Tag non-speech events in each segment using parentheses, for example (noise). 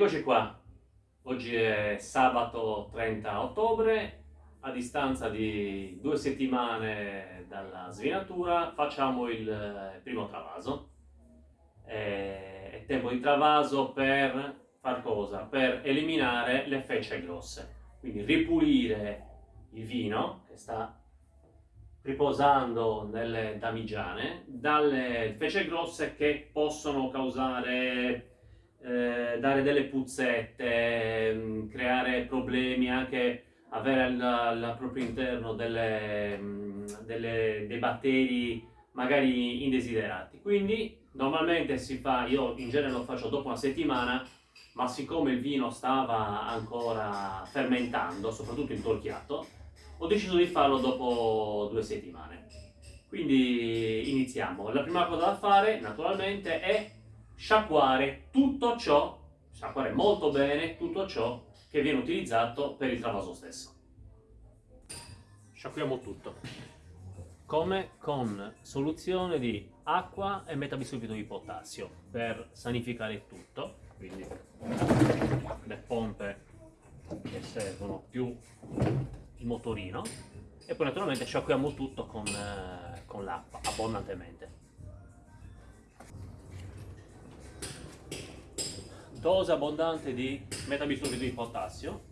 Eccoci qua, oggi è sabato 30 ottobre, a distanza di due settimane dalla svinatura facciamo il primo travaso. È tempo di travaso per far cosa? Per eliminare le fecce grosse, quindi ripulire il vino che sta riposando nelle damigiane dalle fece grosse che possono causare eh, dare delle puzzette, mm, creare problemi, anche avere al, al proprio interno delle, mm, delle, dei batteri magari indesiderati. Quindi normalmente si fa, io in genere lo faccio dopo una settimana, ma siccome il vino stava ancora fermentando, soprattutto intorchiato, ho deciso di farlo dopo due settimane. Quindi iniziamo. La prima cosa da fare, naturalmente, è sciacquare tutto ciò, sciacquare molto bene tutto ciò che viene utilizzato per il travaso stesso. Sciacquiamo tutto. Come? Con soluzione di acqua e metabisulfito di potassio per sanificare tutto, quindi le pompe che servono più il motorino e poi naturalmente sciacquiamo tutto con, eh, con l'acqua abbondantemente. Dose abbondante di metabisulfito di potassio.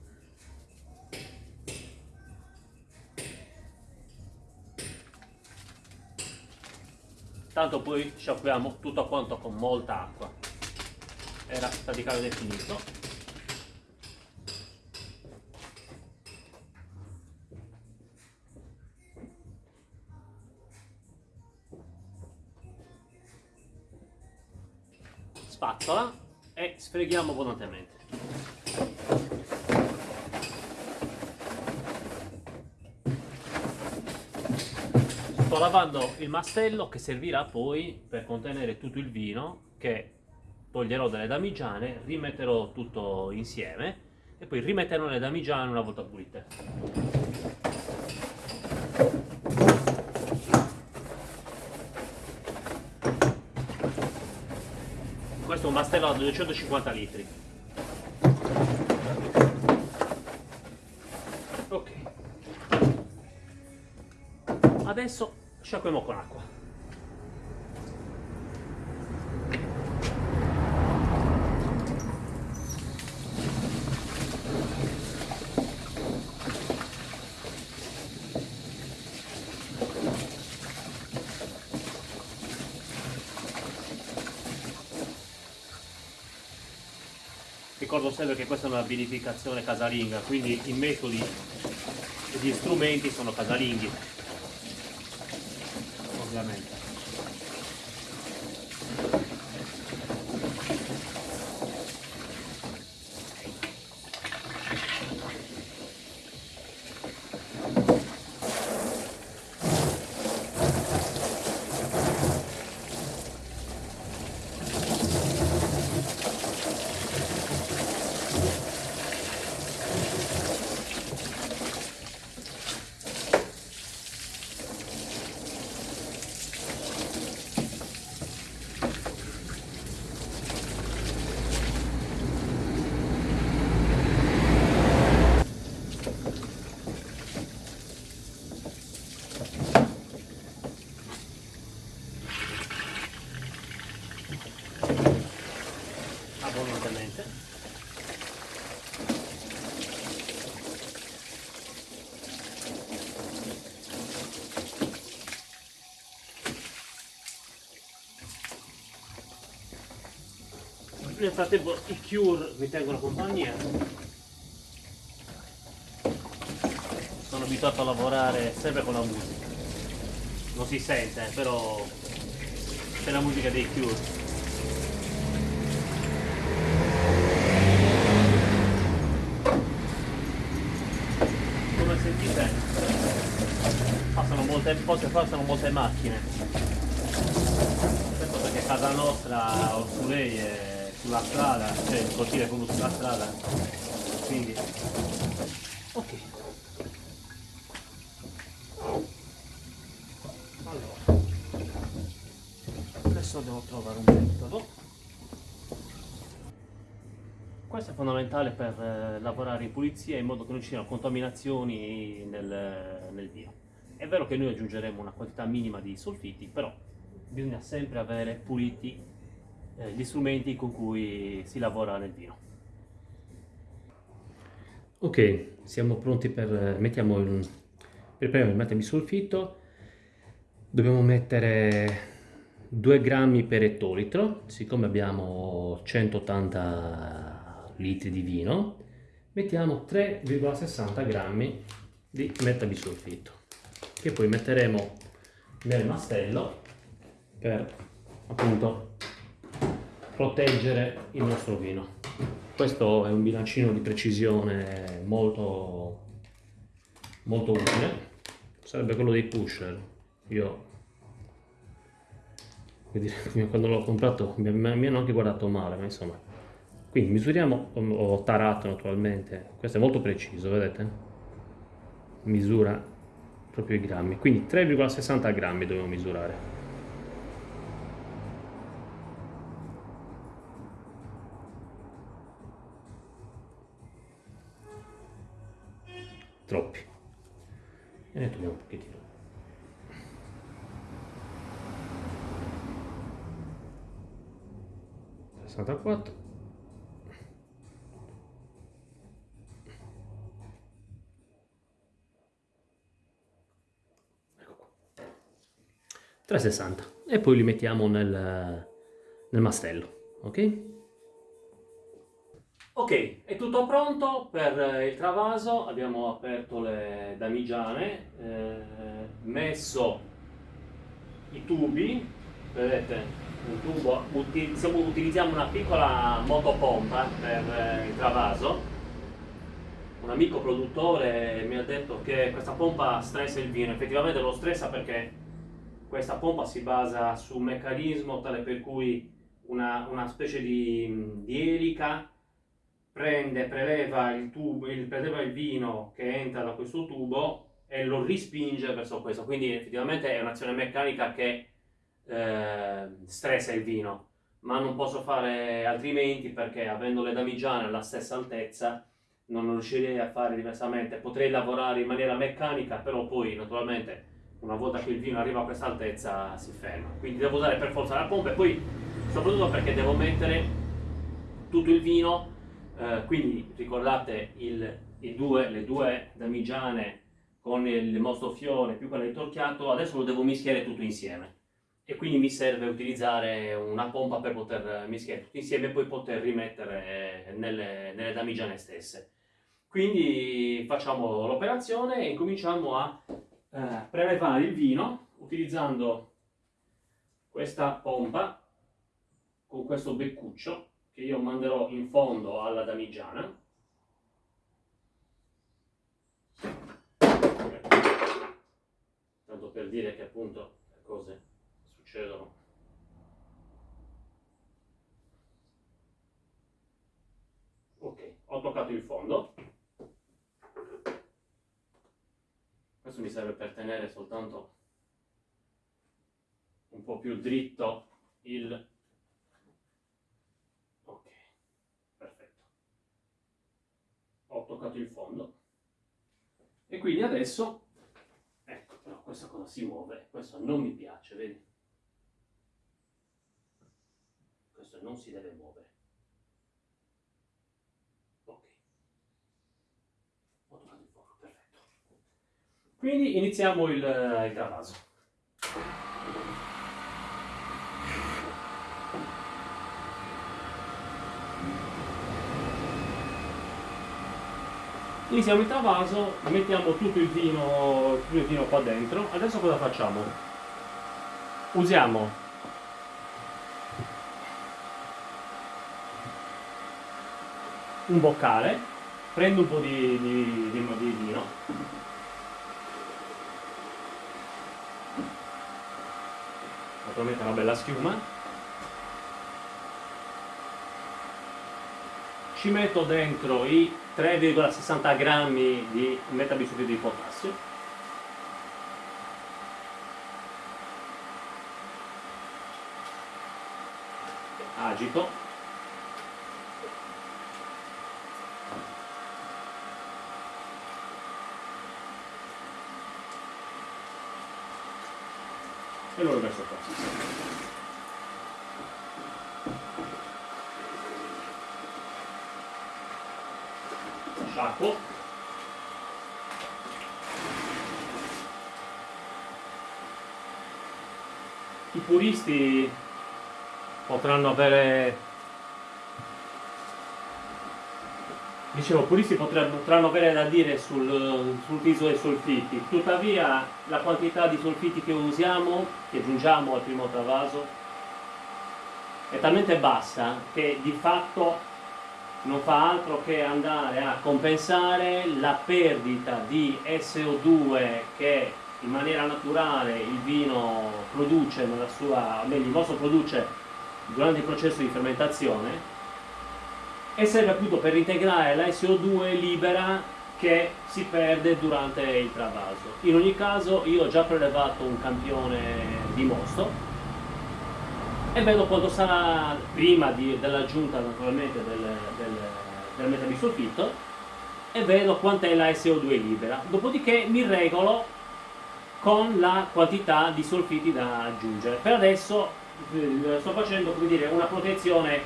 Tanto poi sciacquiamo tutto quanto con molta acqua. Era praticamente finito e sfreghiamo abbondantemente. Sto lavando il mastello che servirà poi per contenere tutto il vino che toglierò dalle damigiane, rimetterò tutto insieme e poi rimetterò le damigiane una volta pulite. Un mastello da 250 litri. Ok. Adesso sciacquiamo con acqua Sempre che questa è una vinificazione casalinga, quindi i metodi e gli strumenti sono casalinghi, ovviamente. abbondantemente nel frattempo i Cure mi tengono compagnia. Sono abituato a lavorare sempre con la musica. Non si sente però c'è la musica dei Cure. Sentite passano molte, passano molte macchine. Questo perché casa nostra o su lei è sulla strada cioè il cortile è proprio sulla strada quindi. Ok. Allora. Adesso devo trovare un metodo. Questo è fondamentale per eh, lavorare in pulizia in modo che non ci siano contaminazioni nel, nel vino. È vero che noi aggiungeremo una quantità minima di solfiti, però bisogna sempre avere puliti eh, gli strumenti con cui si lavora nel vino. Ok, siamo pronti per... Eh, mettiamo il... mettere il solfito, dobbiamo mettere 2 grammi per ettolitro, siccome abbiamo 180 litri di vino, mettiamo 3,60 grammi di metabisulfito, che poi metteremo nel mastello per appunto proteggere il nostro vino. Questo è un bilancino di precisione molto, molto utile, sarebbe quello dei pusher. Io (laughs) quando l'ho comprato mi, hanno anche guardato male, ma insomma. Quindi misuriamo, ho tarato naturalmente, questo è molto preciso, vedete? Misura proprio i grammi, quindi 3,60 grammi dobbiamo misurare. Troppi. E ne togliamo un pochettino. 64 ecco qua 360 e poi li mettiamo nel, nel mastello ok ok è tutto pronto per il travaso. Abbiamo aperto le damigiane eh, messo i tubi. Vedete un tubo, utilizziamo, utilizziamo una piccola motopompa per eh, il travaso. Un amico produttore mi ha detto che questa pompa stressa il vino, effettivamente lo stressa perché questa pompa si basa su un meccanismo tale per cui una, una specie di, di, elica prende, preleva il, tubo, il, preleva il vino che entra da questo tubo e lo rispinge verso questo, quindi effettivamente è un'azione meccanica che eh, stressa il vino, ma non posso fare altrimenti perché avendo le damigiane alla stessa altezza non riuscirei a fare diversamente. Potrei lavorare in maniera meccanica, però poi naturalmente una volta che il vino arriva a questa altezza si ferma. Quindi devo usare per forza la pompa e poi soprattutto perché devo mettere tutto il vino, eh, quindi ricordate il, due, le due damigiane con il mostofiore più quella di torchiato, adesso lo devo mischiare tutto insieme e quindi mi serve utilizzare una pompa per poter mischiare tutti insieme e poi poter rimettere nelle, nelle damigiane stesse. Quindi facciamo l'operazione e incominciamo a eh, prelevare il vino utilizzando questa pompa con questo beccuccio che io manderò in fondo alla damigiana. Tanto per dire che appunto le cose succedono. Ok, ho toccato il fondo. Questo mi serve per tenere soltanto un po' più dritto il... Ok, perfetto. Ho toccato il fondo. E quindi adesso, ecco, però questa cosa si muove, questo non mi piace, vedi? questo non si deve muovere. Ok. Ho toccato il fuoco, perfetto. Quindi iniziamo il, il travaso. Iniziamo il travaso, mettiamo tutto il vino, tutto il vino qua dentro. Adesso cosa facciamo? Usiamo un boccale, prendo un po' di, di, di, di vino, naturalmente una bella schiuma, ci metto dentro i 3,60 grammi di metabisuti di potassio. Agito. E lo rimesso qua Sciacquo. I puristi potranno avere Dicevo, puristi potranno avere da dire sul, sull'utilizzo dei solfiti, tuttavia la quantità di solfiti che usiamo, che aggiungiamo al primo travaso, è talmente bassa che di fatto non fa altro che andare a compensare la perdita di SO2 che in maniera naturale il vino produce nella sua, meglio il vostro produce durante il processo di fermentazione e serve appunto per integrare la SO2 libera che si perde durante il travaso. In ogni caso io ho già prelevato un campione di mosto e vedo quanto sarà prima dell'aggiunta naturalmente del, del, del metabisulfito e vedo quant'è la SO2 libera. Dopodiché mi regolo con la quantità di solfiti da aggiungere. Per adesso eh, sto facendo dire, una protezione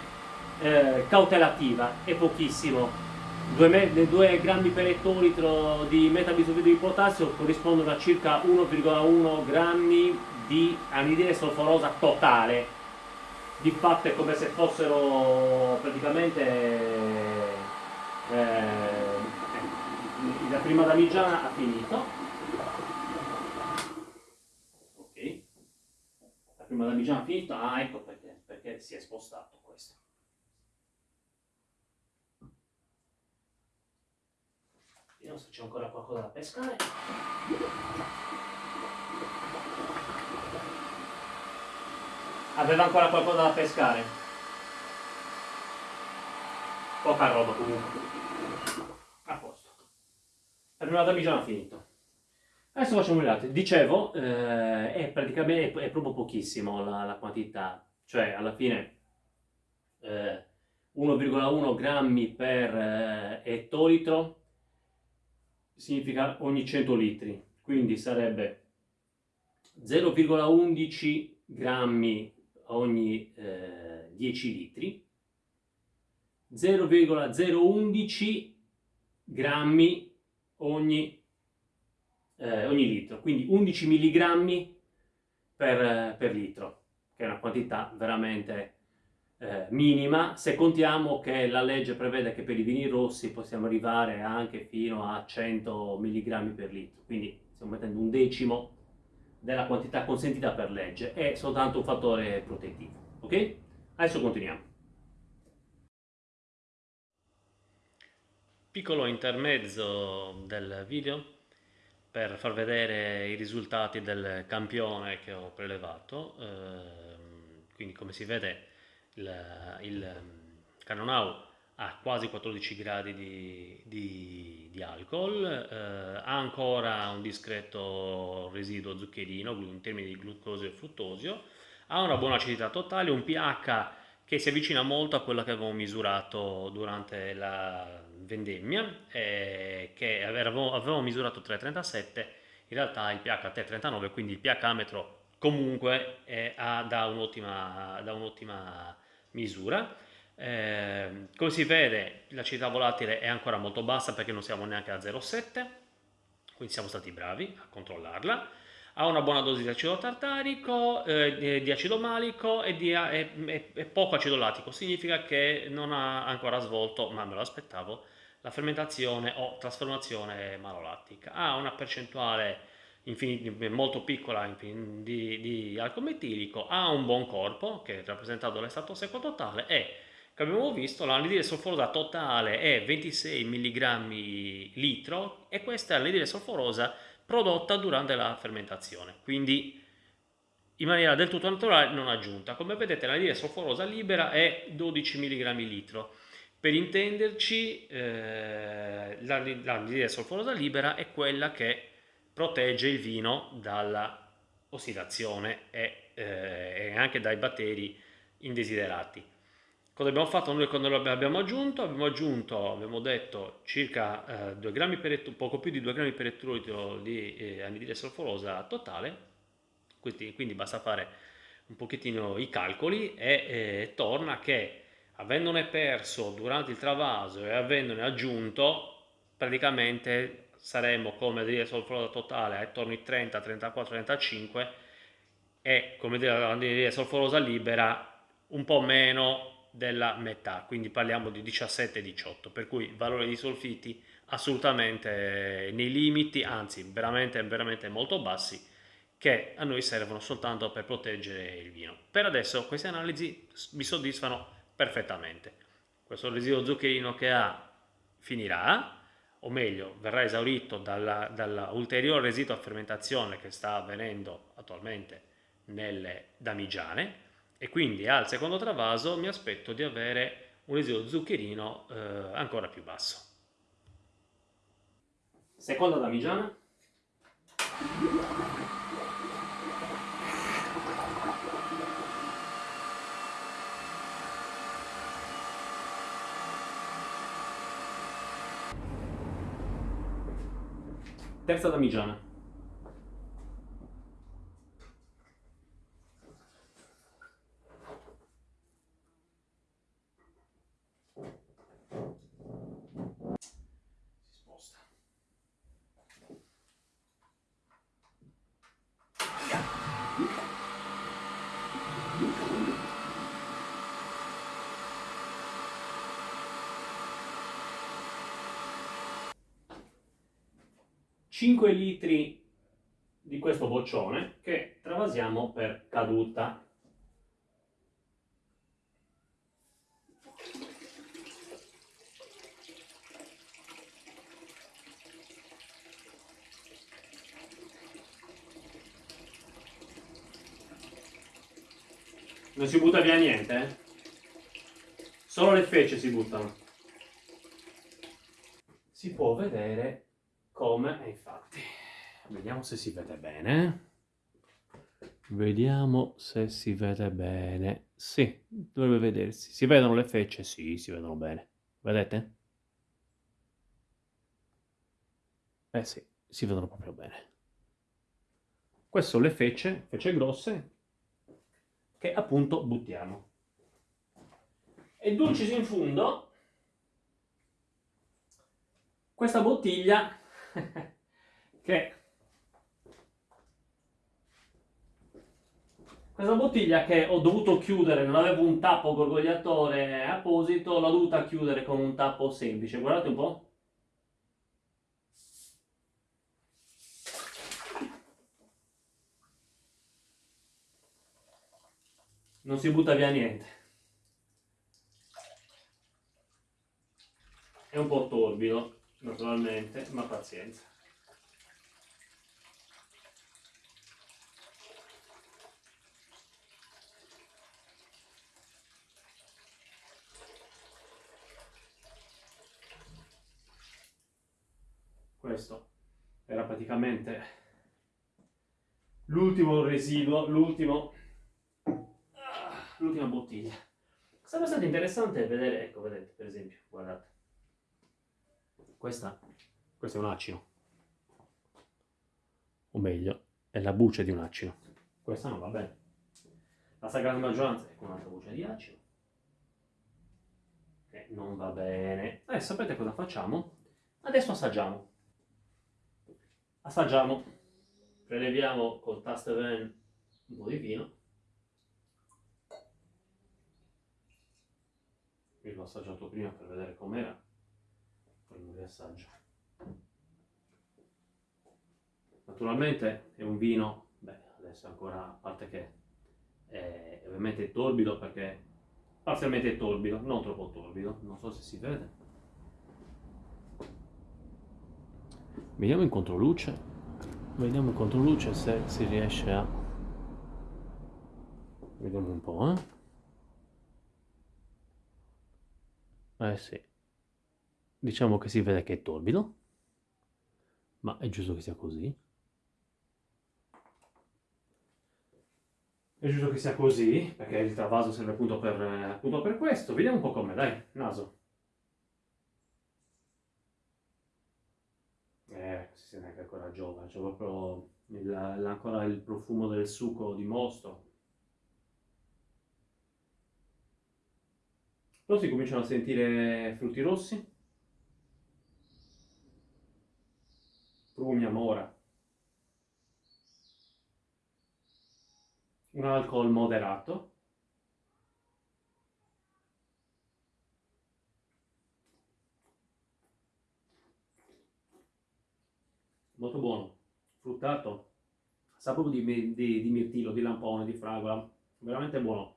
eh, cautelativa, è pochissimo. 2, 2 grammi per ettolitro di metabisulfito di potassio corrispondono a circa 1,1 grammi di anidride solforosa totale. Di fatto è come se fossero praticamente eh, la prima damigiana ha finito. Ok. La prima damigiana ha finito. Ah, ecco perché, perché si è spostato questo. Vediamo se c'è ancora qualcosa da pescare. Aveva ancora qualcosa da pescare. Poca roba comunque. A posto. La prima damigiana finito. Adesso facciamo gli altri. Dicevo, eh, è praticamente è proprio pochissimo la, la, quantità. Cioè, alla fine... Eh, 1,1 grammi per eh, ettolitro significa ogni 100 litri, quindi sarebbe 0,11 grammi ogni eh, 10 litri, 0,011 grammi ogni, eh, ogni litro, quindi 11 milligrammi per, per litro, che è una quantità veramente eh, minima. Se contiamo che la legge prevede che per i vini rossi possiamo arrivare anche fino a 100 mg per litro, quindi stiamo mettendo un decimo della quantità consentita per legge, è soltanto un fattore protettivo, ok? Adesso continuiamo. Piccolo intermezzo del video per far vedere i risultati del campione che ho prelevato, eh, quindi come si vede il, il ehm, Ha quasi 14 gradi di, di, di alcol, eh, ha ancora un discreto residuo zuccherino in termini di glucosio e fruttosio, ha una buona acidità totale, un pH che si avvicina molto a quello che avevamo misurato durante la vendemmia, eh, che avevamo, avevamo misurato 3,37, in realtà il pH è 3,39, quindi il pH metro comunque è, ha, da un'ottima un misura. Eh, come si vede l'acidità volatile è ancora molto bassa perché non siamo neanche a 0,7, quindi siamo stati bravi a controllarla. Ha una buona dose di acido tartarico, eh, di acido malico e, di, e, e, e poco acido lattico, significa che non ha ancora svolto, ma me lo aspettavo, la fermentazione o trasformazione malolattica. Ha una percentuale molto piccola di, di alcol metilico, ha un buon corpo che è rappresentato dall'estato secco totale e come abbiamo visto l'anidride solforosa totale è 26 mg litro e questa è l'anidride solforosa prodotta durante la fermentazione, quindi in maniera del tutto naturale non aggiunta. Come vedete l'anidride solforosa libera è 12 mg litro. Per intenderci eh, l'anidride solforosa libera è quella che protegge il vino dalla ossidazione e, eh, e anche dai batteri indesiderati. Cosa abbiamo fatto noi quando l'abbiamo aggiunto? Abbiamo aggiunto, abbiamo detto, circa eh, 2 grammi per poco più di 2 grammi per ettolitro di eh, anidride solforosa totale, quindi, quindi basta fare un pochettino i calcoli e eh, torna che avendone perso durante il travaso e avendone aggiunto praticamente saremmo come anidride solforosa totale attorno ai 30, 34, 35 e come dire l'anidride solforosa libera un po' meno della metà, quindi parliamo di 17-18, per cui valori di solfiti assolutamente nei limiti, anzi veramente, veramente molto bassi, che a noi servono soltanto per proteggere il vino. Per adesso queste analisi mi soddisfano perfettamente. Questo residuo zuccherino che ha finirà, o meglio, verrà esaurito dall'ulteriore dall residuo a fermentazione che sta avvenendo attualmente nelle damigiane e quindi al secondo travaso mi aspetto di avere un residuo zuccherino eh, ancora più basso. Seconda damigiana. Terza damigiana. 5 litri di questo boccione che travasiamo per caduta. Non si butta via niente, eh? Solo le fece si buttano. Si può vedere come, infatti, vediamo se si vede bene. Vediamo se si vede bene. Sì, dovrebbe vedersi. Si vedono le fecce? Sì, si vedono bene. Vedete? Eh sì, si vedono proprio bene. Queste sono le fecce, fecce grosse, che appunto buttiamo. E dulcis in fundo, questa bottiglia (laughs) che questa bottiglia che ho dovuto chiudere, non avevo un tappo gorgogliatore apposito, l'ho dovuta chiudere con un tappo semplice. Guardate un po'. non si butta via niente. È un po' torbido, naturalmente, ma pazienza. Questo era praticamente l'ultimo residuo, l'ultimo l'ultima bottiglia. È abbastanza interessante vedere, ecco, vedete, per esempio, guardate. Questa, questo è un acino. O meglio, è la buccia di un acino. Questa non va bene. La stragrande maggioranza è con un'altra buccia di acino. Che non va bene. Eh, sapete cosa facciamo? Adesso assaggiamo. Assaggiamo. Preleviamo col tasteven un po' di vino. Io l'ho assaggiato prima per vedere com'era, poi lo riassaggio. Naturalmente è un vino, beh, adesso ancora, a parte che è ovviamente torbido perché parzialmente torbido, non troppo torbido, non so se si vede. Vediamo in controluce, vediamo in controluce se si riesce a... Vediamo un po', eh. Eh sì. Diciamo che si vede che è torbido, ma è giusto che sia così. È giusto che sia così, perché il travaso serve appunto per, appunto per questo. Vediamo un po' com'è, dai, naso. Eh, si sente che è ancora giovane, c'è proprio il, ancora il profumo del succo di mosto. Poi si cominciano a sentire frutti rossi, prugna, mora, un alcol moderato, molto buono, fruttato, sa proprio di, di, di mirtillo, di lampone, di fragola, veramente buono.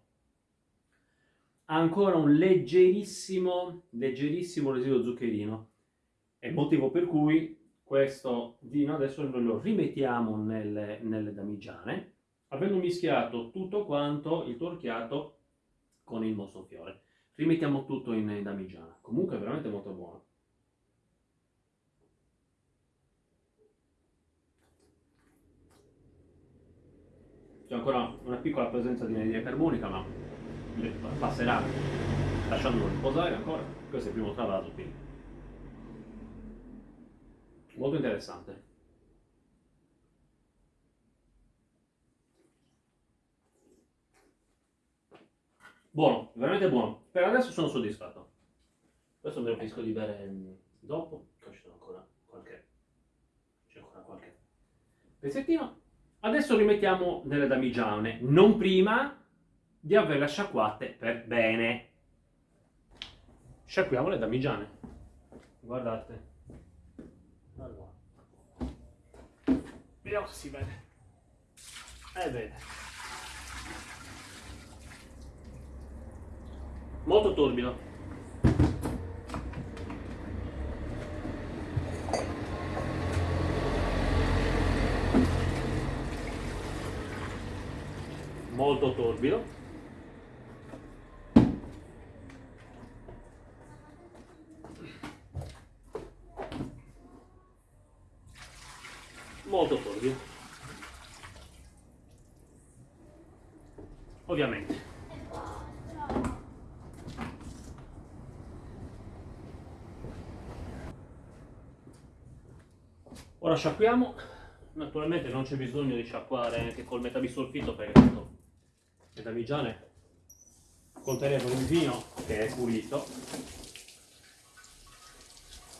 Ancora un leggerissimo, leggerissimo residuo zuccherino, è il motivo per cui questo vino adesso noi lo rimettiamo nelle, nelle damigiane, avendo mischiato tutto quanto il torchiato con il mossofiore. Rimettiamo tutto in damigiana, comunque è veramente molto buono. c'è ancora una piccola presenza di anidride carbonica ma passerà lasciandolo riposare ancora questo è il primo travaso quindi molto interessante buono, veramente buono per adesso sono soddisfatto questo me lo finisco di bere mm, dopo c'è ancora qualche c'è ancora qualche pezzettino Adesso li mettiamo nelle damigiane, non prima di averle sciacquate per bene. Sciacquiamo le damigiane. Guardate. Allora. Vediamo se si vede. Eh bene. Molto torbido. molto torbido molto torbido ovviamente. Ora sciacquiamo. Naturalmente non c'è bisogno di sciacquare anche col metabisolfito perché tanto le damigiane contenevano un vino che è pulito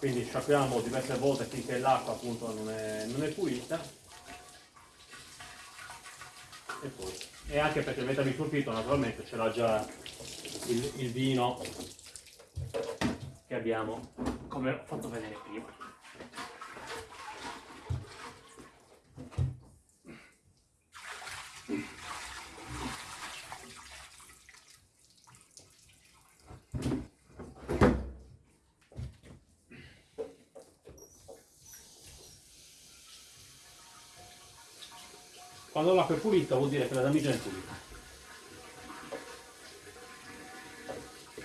quindi sciacquiamo diverse volte finché l'acqua appunto non è, non è pulita. E poi e anche perché il metabisulfito naturalmente c'era già il, il vino che abbiamo come ho fatto vedere prima Quando l'acqua è pulita vuol dire che la damigiana è pulita.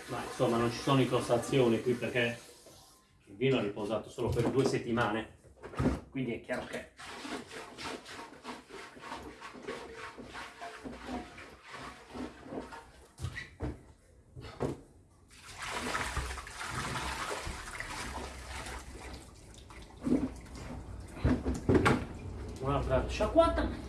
Ma insomma non ci sono incrostazioni qui perché il vino è riposato solo per due settimane, quindi è chiaro che un'altra sciacquata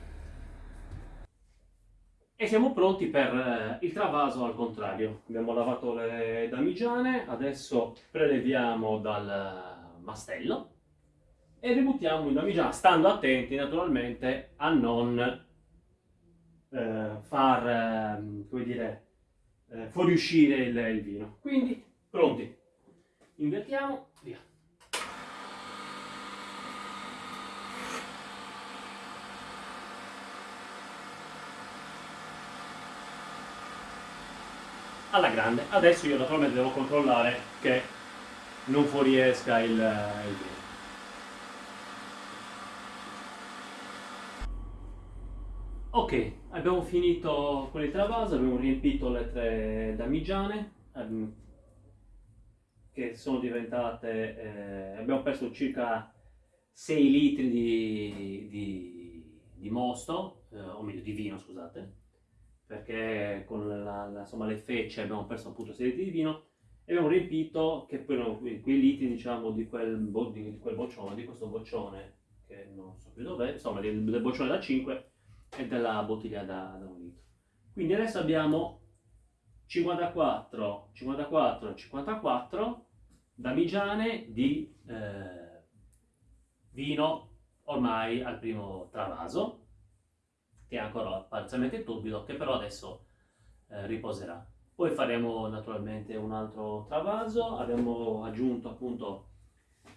Siamo pronti per eh, il travaso al contrario. Abbiamo lavato le damigiane, adesso preleviamo dal mastello e ributtiamo in damigiana, stando attenti naturalmente a non eh, far, eh, come dire, eh, fuoriuscire il, il vino. Quindi, pronti. Invertiamo, via. Alla grande. Adesso io naturalmente devo controllare che non fuoriesca il, il vino. Ok, abbiamo finito con il travaso, abbiamo riempito le tre damigiane ehm, che sono diventate, eh, abbiamo perso circa 6 litri di, di, di mosto, eh, o meglio di vino scusate, perché con la, la, insomma, le fecce abbiamo perso appunto 6 litri di vino e abbiamo riempito, che poi erano quei litri diciamo di quel, di, di quel boccione, di questo boccione, che non so più dov'è, insomma del, del boccione da 5 e della bottiglia da, da un litro. Quindi adesso abbiamo 54, 54, 54 damigiane di eh, vino ormai al primo travaso, che è ancora parzialmente turbido, che però adesso eh, riposerà. Poi faremo naturalmente un altro travaso, abbiamo aggiunto appunto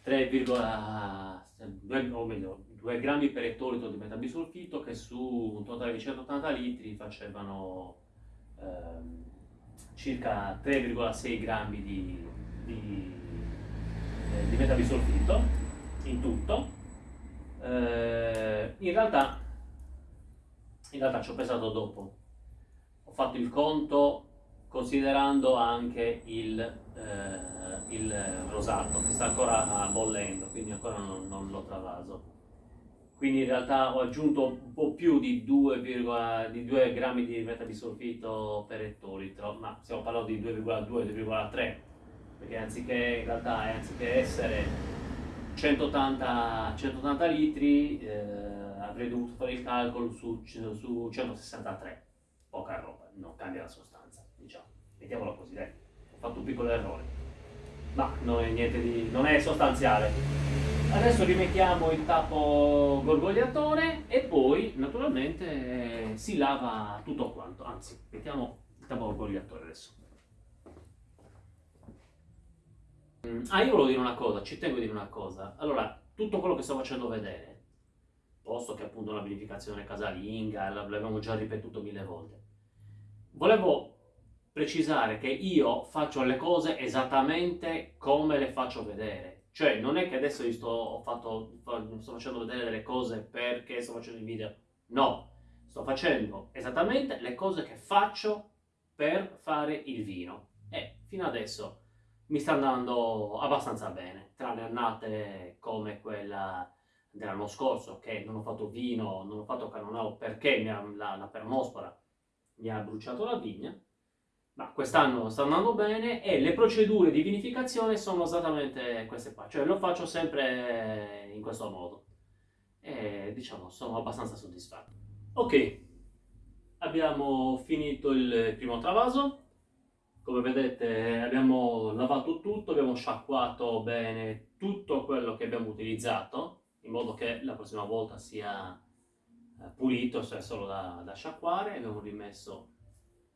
3,2 o meglio 2 grammi per ettolitro di metabisulfito che su un totale di 180 litri facevano ehm, circa 3,6 grammi di, di, eh, di metabisulfito in tutto. Eh, in realtà, in realtà ci ho pensato dopo, ho fatto il conto considerando anche il, eh, il rosato che sta ancora bollendo, quindi ancora non, non l'ho travaso. Quindi in realtà ho aggiunto un po' più di 2, di 2 grammi di metabisulfito per ettolitro, ma stiamo parlando di 2,2-2,3, perché anziché, in realtà anziché essere 180, 180 litri eh, avrei dovuto fare il calcolo su, su 163, poca roba, non cambia la sostanza, diciamo, mettiamolo così, dai, ho fatto un piccolo errore, ma non è niente di, non è sostanziale. Adesso rimettiamo il tappo gorgogliatore e poi naturalmente eh, si lava tutto quanto, anzi mettiamo il tappo gorgogliatore adesso. Mm, ah, io volevo dire una cosa, ci tengo a dire una cosa. Allora, tutto quello che sto facendo vedere, posto che appunto una vinificazione casalinga, l'abbiamo già ripetuto mille volte, volevo precisare che io faccio le cose esattamente come le faccio vedere cioè, non è che adesso io sto, fatto, sto facendo vedere delle cose perché sto facendo il video. No, sto facendo esattamente le cose che faccio per fare il vino. E fino adesso mi sta andando abbastanza bene, tranne annate come quella dell'anno scorso che non ho fatto vino, non ho fatto cannonau perché ha, la, la permospora mi ha bruciato la vigna ma quest'anno sta andando bene e le procedure di vinificazione sono esattamente queste qua, cioè lo faccio sempre in questo modo. E diciamo sono abbastanza soddisfatto. Ok, abbiamo finito il primo travaso, come vedete abbiamo lavato tutto, abbiamo sciacquato bene tutto quello che abbiamo utilizzato in modo che la prossima volta sia eh, pulito, cioè solo da, da sciacquare, abbiamo rimesso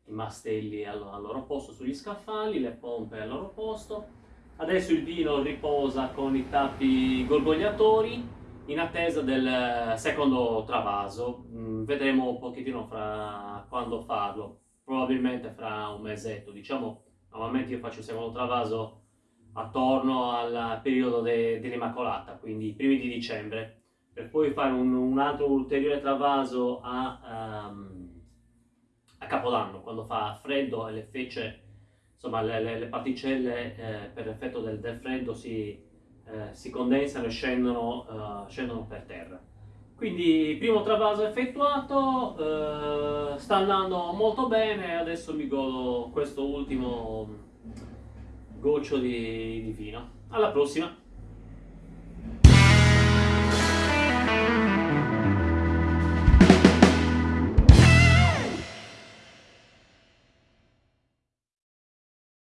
i mastelli al, al loro posto sugli scaffali, le pompe al loro posto. Adesso il vino riposa con i tappi gorgogliatori in attesa del secondo travaso. Mm, vedremo un pochettino fra quando farlo, probabilmente fra un mesetto. Diciamo, normalmente io faccio il secondo travaso attorno al periodo de, dell'Immacolata, quindi i primi di dicembre, per poi fare un, un altro ulteriore travaso a... Um, a Capodanno, quando fa freddo e le fece, insomma le, le, le particelle eh, per effetto del, del freddo si, eh, si, condensano e scendono, uh, scendono, per terra. Quindi primo travaso effettuato, uh, sta andando molto bene, adesso mi godo questo ultimo goccio di, di vino. Alla prossima!